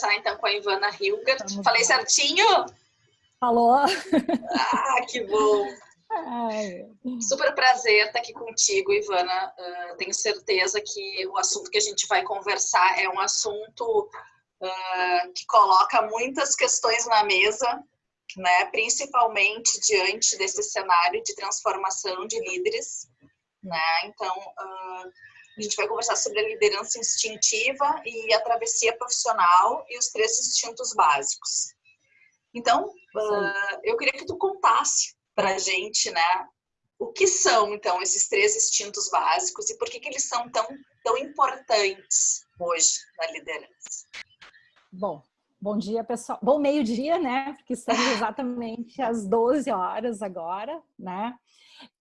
conversar então com a Ivana Hilgert. Vamos Falei certinho? Falou. Ah, que bom. Ai. Super prazer estar aqui contigo, Ivana. Uh, tenho certeza que o assunto que a gente vai conversar é um assunto uh, que coloca muitas questões na mesa, né? principalmente diante desse cenário de transformação de líderes. Né? Então, uh, a gente vai conversar sobre a liderança instintiva e a travessia profissional e os três instintos básicos. Então, uh, eu queria que tu contasse para a gente, né, o que são, então, esses três instintos básicos e por que, que eles são tão, tão importantes hoje na liderança. Bom, bom dia, pessoal. Bom meio-dia, né, porque estamos exatamente às 12 horas agora, né,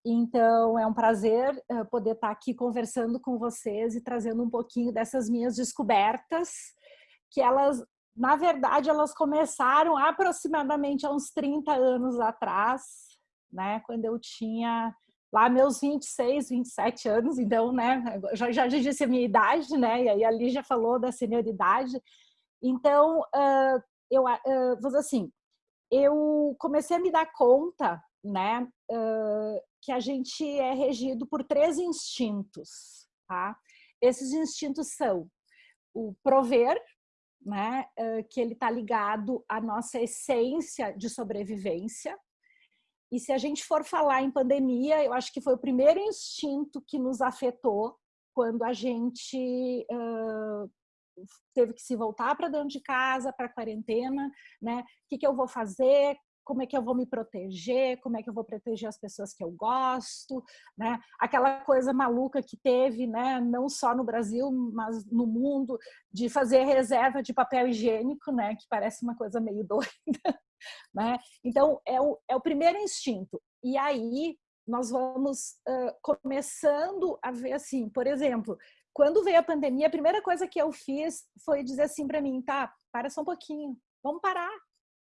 então, é um prazer uh, poder estar aqui conversando com vocês e trazendo um pouquinho dessas minhas descobertas, que elas, na verdade, elas começaram aproximadamente há uns 30 anos atrás, né? Quando eu tinha lá meus 26, 27 anos, então, né? Já, já disse a minha idade, né? E aí ali já falou da senioridade. Então, uh, eu, uh, vou dizer assim, eu comecei a me dar conta né, uh, que a gente é regido por três instintos, tá? Esses instintos são o prover, né, que ele está ligado à nossa essência de sobrevivência, e se a gente for falar em pandemia, eu acho que foi o primeiro instinto que nos afetou quando a gente uh, teve que se voltar para dentro de casa, para quarentena, né? O que, que eu vou fazer? Como é que eu vou me proteger, como é que eu vou proteger as pessoas que eu gosto, né? Aquela coisa maluca que teve, né, não só no Brasil, mas no mundo, de fazer reserva de papel higiênico, né, que parece uma coisa meio doida, né? Então, é o, é o primeiro instinto. E aí, nós vamos uh, começando a ver assim, por exemplo, quando veio a pandemia, a primeira coisa que eu fiz foi dizer assim para mim, tá, para só um pouquinho, vamos parar,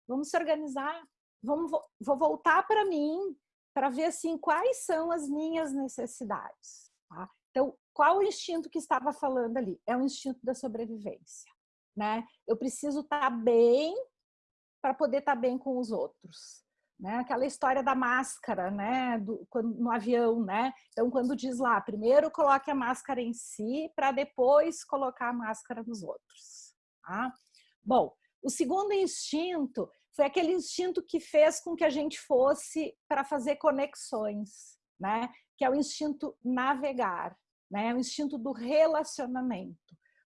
vamos se organizar, vamos, vou voltar para mim para ver assim quais são as minhas necessidades. Tá? Então, qual o instinto que estava falando ali? É o instinto da sobrevivência. Né? Eu preciso estar tá bem para poder estar tá bem com os outros. Né? Aquela história da máscara, né? Do, quando, no avião, né? Então, quando diz lá, primeiro coloque a máscara em si para depois colocar a máscara nos outros. Tá? Bom, o segundo instinto foi aquele instinto que fez com que a gente fosse para fazer conexões, né? Que é o instinto navegar, né? O instinto do relacionamento.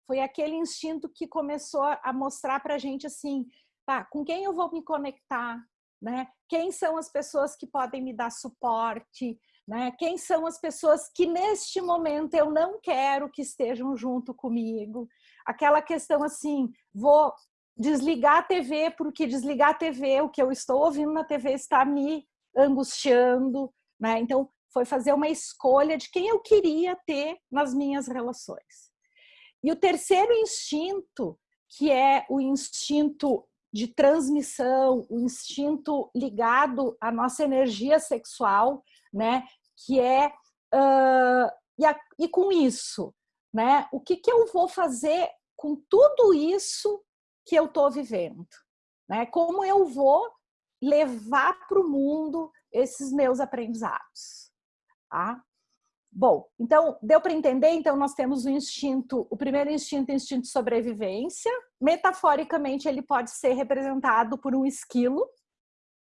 Foi aquele instinto que começou a mostrar para a gente assim, tá, com quem eu vou me conectar, né? Quem são as pessoas que podem me dar suporte, né? Quem são as pessoas que neste momento eu não quero que estejam junto comigo? Aquela questão assim, vou desligar a TV, porque desligar a TV, o que eu estou ouvindo na TV está me angustiando, né? Então, foi fazer uma escolha de quem eu queria ter nas minhas relações. E o terceiro instinto, que é o instinto de transmissão, o instinto ligado à nossa energia sexual, né? Que é uh, e, a, e com isso, né? O que que eu vou fazer com tudo isso que eu estou vivendo, né? Como eu vou levar para o mundo esses meus aprendizados, tá? Bom, então, deu para entender? Então, nós temos o instinto, o primeiro instinto é o instinto de sobrevivência. Metaforicamente, ele pode ser representado por um esquilo,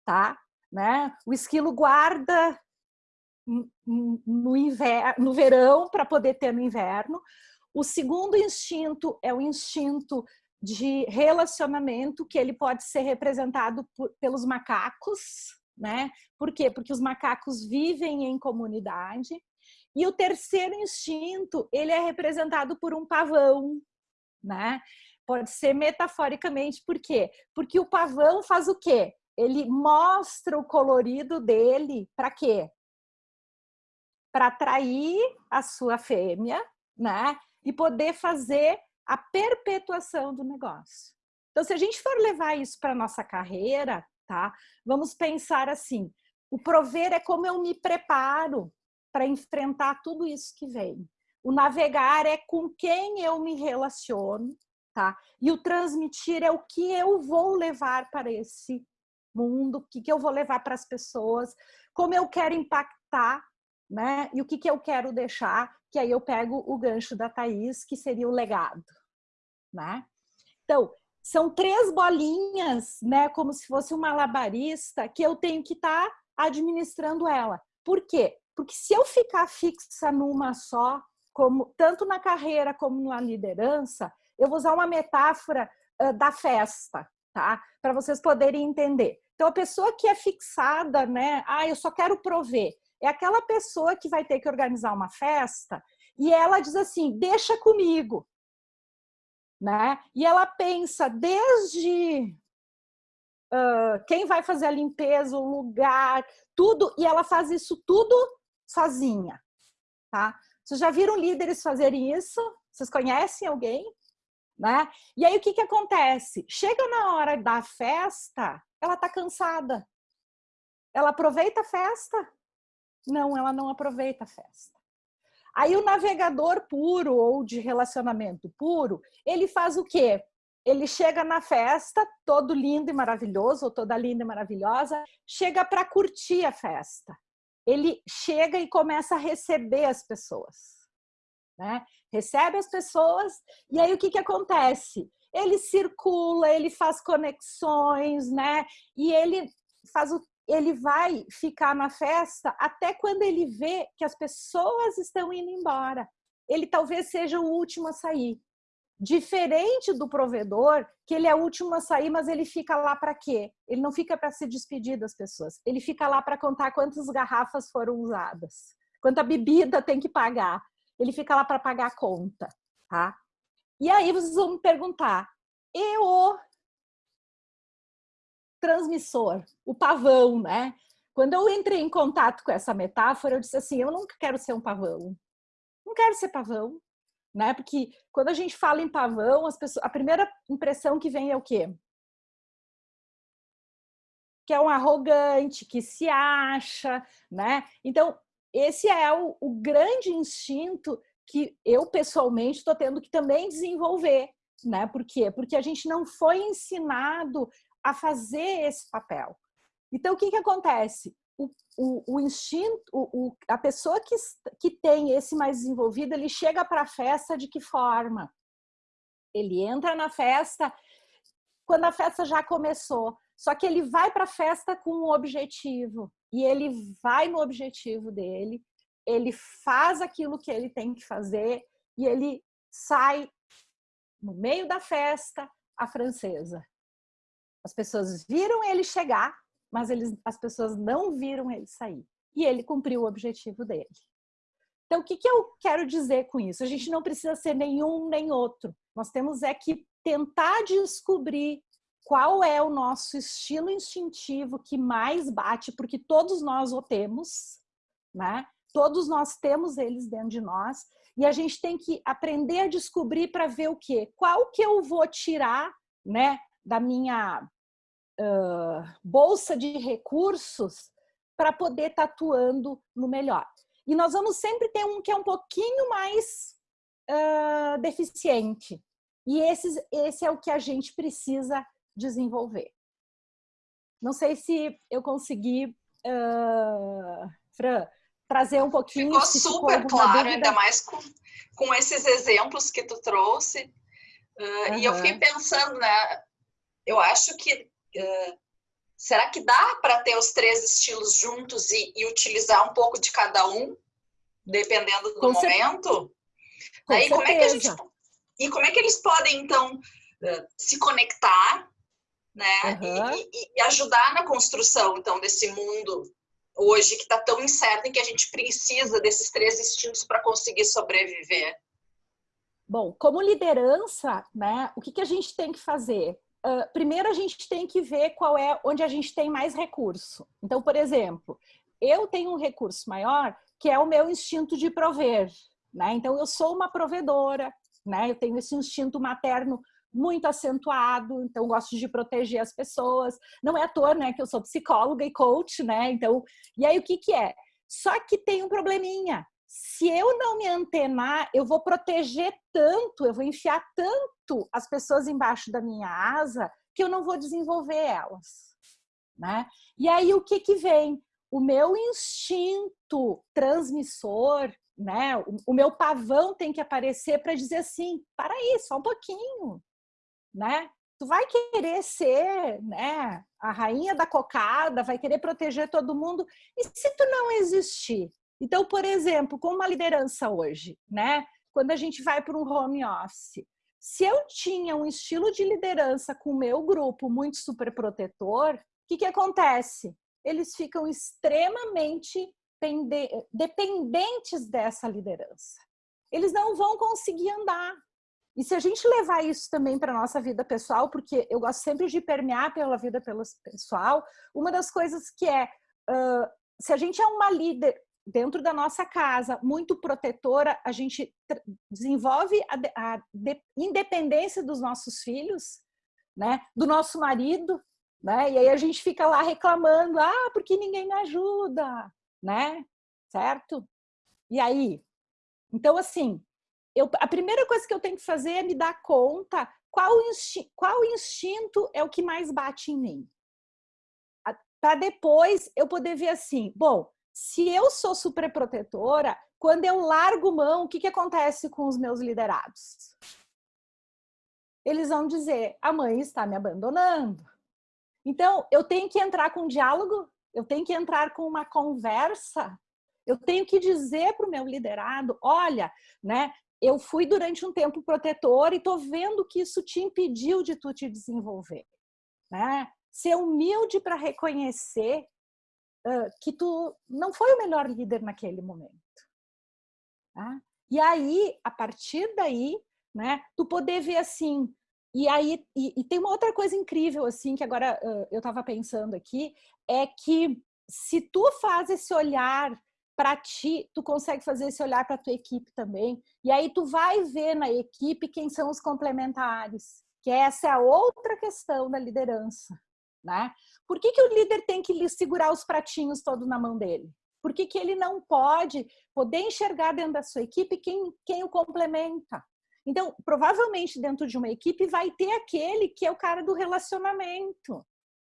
tá? Né? O esquilo guarda no, inverno, no verão para poder ter no inverno. O segundo instinto é o instinto de relacionamento que ele pode ser representado por, pelos macacos, né? Por quê? Porque os macacos vivem em comunidade. E o terceiro instinto, ele é representado por um pavão, né? Pode ser metaforicamente, por quê? Porque o pavão faz o quê? Ele mostra o colorido dele para quê? Para atrair a sua fêmea, né? E poder fazer a perpetuação do negócio. Então, se a gente for levar isso para a nossa carreira, tá? Vamos pensar assim, o prover é como eu me preparo para enfrentar tudo isso que vem. O navegar é com quem eu me relaciono, tá? E o transmitir é o que eu vou levar para esse mundo, o que, que eu vou levar para as pessoas, como eu quero impactar, né? E o que, que eu quero deixar, que aí eu pego o gancho da Thaís, que seria o legado, né? Então, são três bolinhas, né? Como se fosse um malabarista, que eu tenho que estar tá administrando ela. Por quê? Porque se eu ficar fixa numa só, como tanto na carreira como na liderança, eu vou usar uma metáfora uh, da festa, tá? Para vocês poderem entender. Então, a pessoa que é fixada, né? Ah, eu só quero prover. É aquela pessoa que vai ter que organizar uma festa e ela diz assim: deixa comigo. Né? E ela pensa desde uh, quem vai fazer a limpeza, o lugar, tudo, e ela faz isso tudo sozinha. Tá? Vocês já viram líderes fazerem isso? Vocês conhecem alguém? Né? E aí o que, que acontece? Chega na hora da festa, ela está cansada. Ela aproveita a festa? Não, ela não aproveita a festa. Aí o navegador puro ou de relacionamento puro, ele faz o quê? Ele chega na festa, todo lindo e maravilhoso, ou toda linda e maravilhosa, chega para curtir a festa. Ele chega e começa a receber as pessoas né? Recebe as pessoas e aí o que, que acontece? Ele circula, ele faz conexões, né? E ele faz o ele vai ficar na festa até quando ele vê que as pessoas estão indo embora. Ele talvez seja o último a sair. Diferente do provedor, que ele é o último a sair, mas ele fica lá para quê? Ele não fica para se despedir das pessoas. Ele fica lá para contar quantas garrafas foram usadas, quanta bebida tem que pagar ele fica lá para pagar a conta, tá? E aí vocês vão me perguntar, e o transmissor, o pavão, né? Quando eu entrei em contato com essa metáfora, eu disse assim, eu nunca quero ser um pavão. Não quero ser pavão, né? Porque quando a gente fala em pavão, as pessoas, a primeira impressão que vem é o quê? Que é um arrogante, que se acha, né? Então, esse é o, o grande instinto que eu pessoalmente estou tendo que também desenvolver, né? Por quê? Porque a gente não foi ensinado a fazer esse papel. Então, o que, que acontece? O, o, o instinto, o, a pessoa que, que tem esse mais desenvolvido, ele chega para a festa de que forma? Ele entra na festa quando a festa já começou. Só que ele vai para a festa com um objetivo e ele vai no objetivo dele, ele faz aquilo que ele tem que fazer e ele sai no meio da festa a francesa. As pessoas viram ele chegar, mas eles, as pessoas não viram ele sair. E ele cumpriu o objetivo dele. Então, o que, que eu quero dizer com isso? A gente não precisa ser nenhum nem outro. Nós temos é que tentar descobrir qual é o nosso estilo instintivo que mais bate, porque todos nós o temos, né? Todos nós temos eles dentro de nós e a gente tem que aprender a descobrir para ver o quê? Qual que eu vou tirar, né, da minha uh, bolsa de recursos para poder estar tá atuando no melhor. E nós vamos sempre ter um que é um pouquinho mais uh, deficiente. E esse, esse é o que a gente precisa desenvolver. Não sei se eu consegui, uh, Fran, trazer um pouquinho. Ficou super claro, dúvida. ainda mais com, com esses exemplos que tu trouxe. Uh, uhum. E eu fiquei pensando, né? Eu acho que uh, será que dá para ter os três estilos juntos e, e, utilizar um pouco de cada um, dependendo do com momento? Aí, como é que a gente e como é que eles podem então uh, se conectar né? Uhum. E, e, e, ajudar na construção, então, desse mundo hoje que está tão incerto em que a gente precisa desses três instintos para conseguir sobreviver. Bom, como liderança, né, o que, que a gente tem que fazer? Uh, primeiro, a gente tem que ver qual é onde a gente tem mais recurso. Então, por exemplo, eu tenho um recurso maior que é o meu instinto de prover. Né? Então, eu sou uma provedora, né? eu tenho esse instinto materno muito acentuado, então gosto de proteger as pessoas. Não é à toa, né, que eu sou psicóloga e coach, né? Então, e aí o que que é? Só que tem um probleminha. Se eu não me antenar, eu vou proteger tanto, eu vou enfiar tanto as pessoas embaixo da minha asa que eu não vou desenvolver elas. Né? E aí o que, que vem? O meu instinto transmissor, né? o, o meu pavão tem que aparecer para dizer assim, para aí, só um pouquinho. Né? Tu vai querer ser né, a rainha da cocada, vai querer proteger todo mundo. E se tu não existir? Então, por exemplo, com uma liderança hoje, né? Quando a gente vai para um home office, se eu tinha um estilo de liderança com o meu grupo muito super protetor, o que, que acontece? Eles ficam extremamente dependentes dessa liderança. Eles não vão conseguir andar. E se a gente levar isso também para a nossa vida pessoal, porque eu gosto sempre de permear pela vida pessoal, uma das coisas que é, uh, se a gente é uma líder dentro da nossa casa, muito protetora, a gente desenvolve a, a independência dos nossos filhos, né? do nosso marido, né? e aí a gente fica lá reclamando, ah, porque ninguém me ajuda, né? certo? E aí? Então, assim, eu, a primeira coisa que eu tenho que fazer é me dar conta qual, insti, qual instinto é o que mais bate em mim. Para depois eu poder ver assim, bom, se eu sou superprotetora, quando eu largo mão, o que, que acontece com os meus liderados? Eles vão dizer, a mãe está me abandonando. Então, eu tenho que entrar com um diálogo, eu tenho que entrar com uma conversa, eu tenho que dizer para o meu liderado, olha, né, eu fui durante um tempo protetor e estou vendo que isso te impediu de tu te desenvolver. Né? Ser humilde para reconhecer que tu não foi o melhor líder naquele momento. Tá? E aí, a partir daí, né, tu poder ver assim, e aí, e, e tem uma outra coisa incrível, assim, que agora uh, eu estava pensando aqui, é que se tu faz esse olhar para ti, tu consegue fazer esse olhar para tua equipe também, e aí tu vai ver na equipe quem são os complementares, que essa é a outra questão da liderança, né? Por que, que o líder tem que segurar os pratinhos todos na mão dele? Por que, que ele não pode poder enxergar dentro da sua equipe quem, quem o complementa? Então, provavelmente dentro de uma equipe vai ter aquele que é o cara do relacionamento.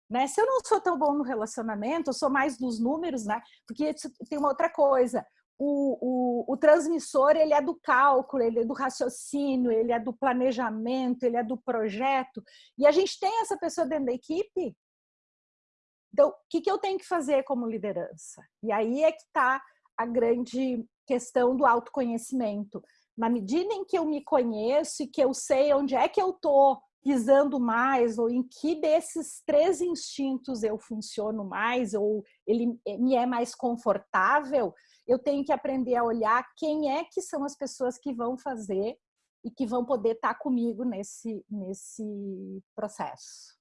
Né? Se eu não sou tão bom no relacionamento, eu sou mais dos números, né? Porque tem uma outra coisa. O, o, o, transmissor ele é do cálculo, ele é do raciocínio, ele é do planejamento, ele é do projeto. E a gente tem essa pessoa dentro da equipe então, o que, que eu tenho que fazer como liderança? E aí é que está a grande questão do autoconhecimento. Na medida em que eu me conheço e que eu sei onde é que eu estou pisando mais, ou em que desses três instintos eu funciono mais, ou ele me é mais confortável, eu tenho que aprender a olhar quem é que são as pessoas que vão fazer e que vão poder estar comigo nesse, nesse processo.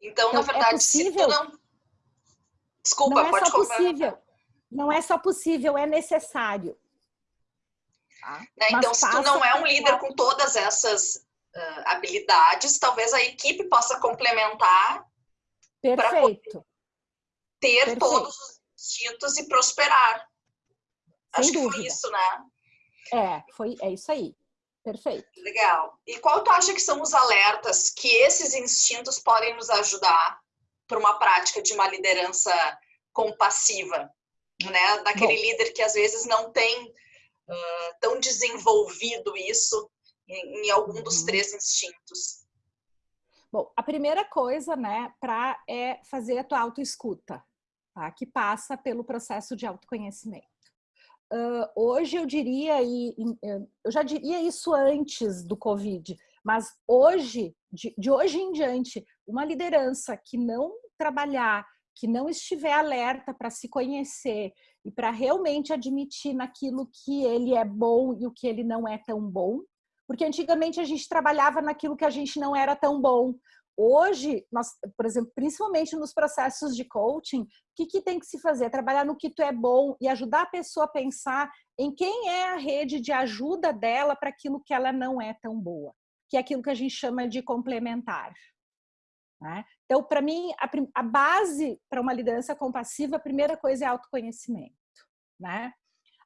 Então, então na é verdade, é possível, se tu não... Desculpa, não é pode só possível. Não é só possível, é necessário. Tá? Né? Então, se tu não é um líder com todas essas uh, habilidades, talvez a equipe possa complementar para ter Perfeito. todos os instintos e prosperar. Sem Acho dúvida. que foi isso, né? É, foi, é isso aí. Perfeito. Legal. E qual tu acha que são os alertas que esses instintos podem nos ajudar para uma prática de uma liderança compassiva? Né? Daquele Bom. líder que às vezes não tem uh, tão desenvolvido isso em, em algum dos uhum. três instintos. Bom, a primeira coisa, né, para é fazer a tua autoescuta, tá? Que passa pelo processo de autoconhecimento. Uh, hoje eu diria, e eu já diria isso antes do Covid, mas hoje, de, de hoje em diante, uma liderança que não trabalhar, que não estiver alerta para se conhecer e para realmente admitir naquilo que ele é bom e o que ele não é tão bom, porque antigamente a gente trabalhava naquilo que a gente não era tão bom, Hoje, nós, por exemplo, principalmente nos processos de coaching, o que, que tem que se fazer? Trabalhar no que tu é bom e ajudar a pessoa a pensar em quem é a rede de ajuda dela para aquilo que ela não é tão boa, que é aquilo que a gente chama de complementar. Né? Então, para mim, a, a base para uma liderança compassiva, a primeira coisa é autoconhecimento. Né?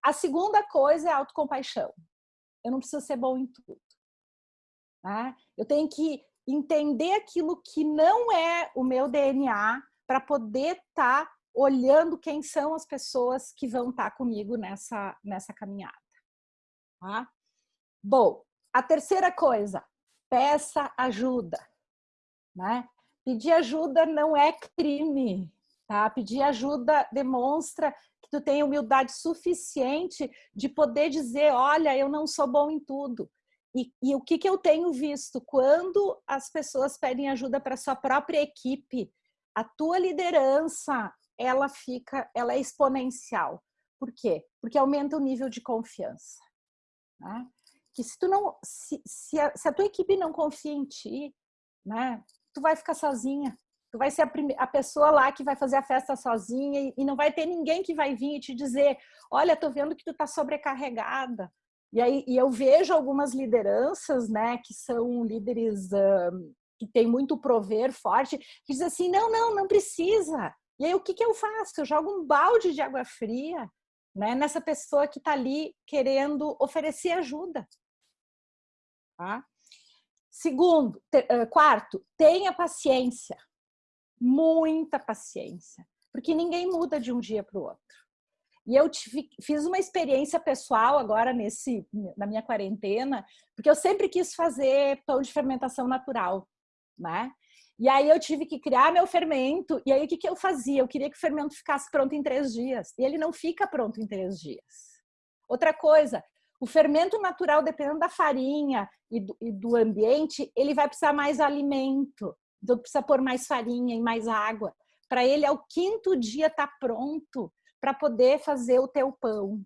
A segunda coisa é autocompaixão. Eu não preciso ser bom em tudo. Né? Eu tenho que entender aquilo que não é o meu DNA para poder estar tá olhando quem são as pessoas que vão estar tá comigo nessa, nessa caminhada. Tá? Bom, a terceira coisa, peça ajuda. Né? Pedir ajuda não é crime. Tá? Pedir ajuda demonstra que tu tem humildade suficiente de poder dizer, olha, eu não sou bom em tudo. E, e o que, que eu tenho visto? Quando as pessoas pedem ajuda para sua própria equipe, a tua liderança, ela fica, ela é exponencial. Por quê? Porque aumenta o nível de confiança. Né? Que se tu não, se, se, a, se a tua equipe não confia em ti, né, tu vai ficar sozinha. Tu vai ser a, a pessoa lá que vai fazer a festa sozinha e, e, não vai ter ninguém que vai vir e te dizer, olha, tô vendo que tu tá sobrecarregada. E aí e eu vejo algumas lideranças, né, que são líderes um, que tem muito prover forte, que dizem assim, não, não, não precisa. E aí o que, que eu faço? Eu jogo um balde de água fria né, nessa pessoa que está ali querendo oferecer ajuda. Tá? Segundo, ter, quarto, tenha paciência, muita paciência, porque ninguém muda de um dia para o outro. E eu tive, fiz uma experiência pessoal agora nesse, na minha quarentena, porque eu sempre quis fazer pão de fermentação natural, né? E aí eu tive que criar meu fermento. E aí o que, que eu fazia? Eu queria que o fermento ficasse pronto em três dias. E ele não fica pronto em três dias. Outra coisa, o fermento natural, dependendo da farinha e do, e do ambiente, ele vai precisar mais alimento. Então precisa pôr mais farinha e mais água. Para ele, ao quinto dia, tá pronto para poder fazer o teu pão.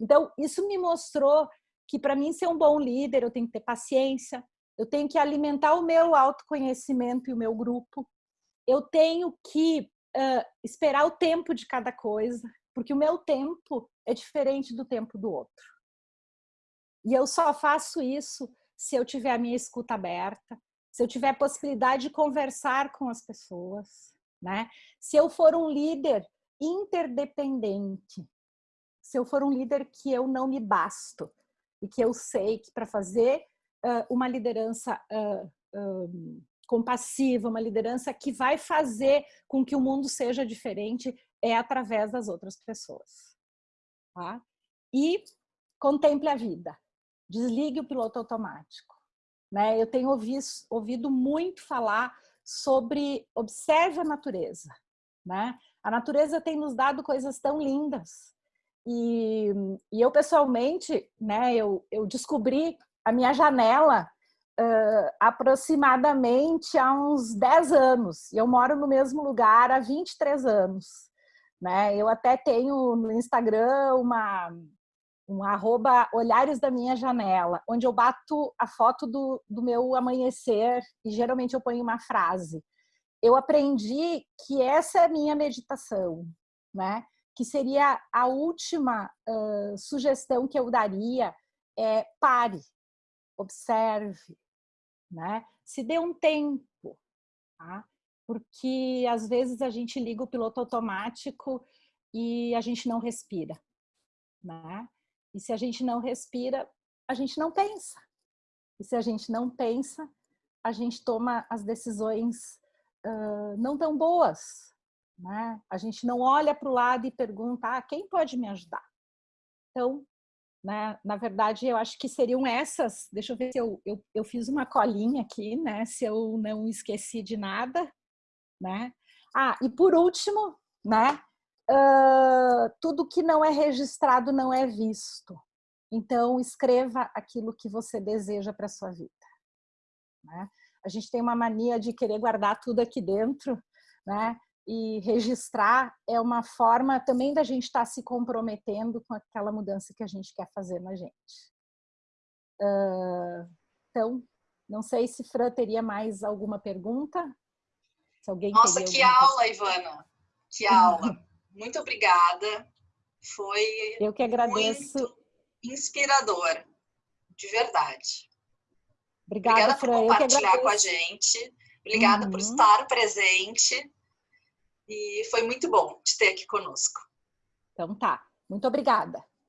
Então, isso me mostrou que para mim ser um bom líder, eu tenho que ter paciência, eu tenho que alimentar o meu autoconhecimento e o meu grupo, eu tenho que uh, esperar o tempo de cada coisa, porque o meu tempo é diferente do tempo do outro. E eu só faço isso se eu tiver a minha escuta aberta, se eu tiver possibilidade de conversar com as pessoas, né? Se eu for um líder interdependente. Se eu for um líder que eu não me basto e que eu sei que para fazer uh, uma liderança uh, um, compassiva, uma liderança que vai fazer com que o mundo seja diferente é através das outras pessoas. Tá? E contemple a vida. Desligue o piloto automático. Né? Eu tenho ouvido, ouvido muito falar sobre observe a natureza. Né? A natureza tem nos dado coisas tão lindas. E, e eu, pessoalmente, né, eu, eu descobri a minha janela uh, aproximadamente há uns 10 anos. E eu moro no mesmo lugar há 23 anos. Né? Eu até tenho no Instagram uma, um arroba olhares da minha janela, onde eu bato a foto do, do meu amanhecer e geralmente eu ponho uma frase eu aprendi que essa é a minha meditação, né? Que seria a última uh, sugestão que eu daria é pare, observe, né? Se dê um tempo, tá? Porque às vezes a gente liga o piloto automático e a gente não respira, né? E se a gente não respira, a gente não pensa. E se a gente não pensa, a gente toma as decisões uh, não tão boas. Né? A gente não olha para o lado e pergunta, ah, quem pode me ajudar? Então, né, na verdade, eu acho que seriam essas, deixa eu ver se eu, eu, eu fiz uma colinha aqui, né, se eu não esqueci de nada, né? Ah, e por último, né, uh, tudo que não é registrado não é visto. Então, escreva aquilo que você deseja para sua vida. Né? a gente tem uma mania de querer guardar tudo aqui dentro, né? E registrar é uma forma também da gente estar tá se comprometendo com aquela mudança que a gente quer fazer na gente. Uh, então, não sei se Fran teria mais alguma pergunta. Se alguém Nossa, que aula, Ivana! Que aula! muito obrigada. Foi Eu que agradeço. muito inspirador, de verdade. Obrigada, Obrigada por compartilhar com a gente. Obrigada uhum. por estar presente. E foi muito bom te ter aqui conosco. Então tá. Muito obrigada.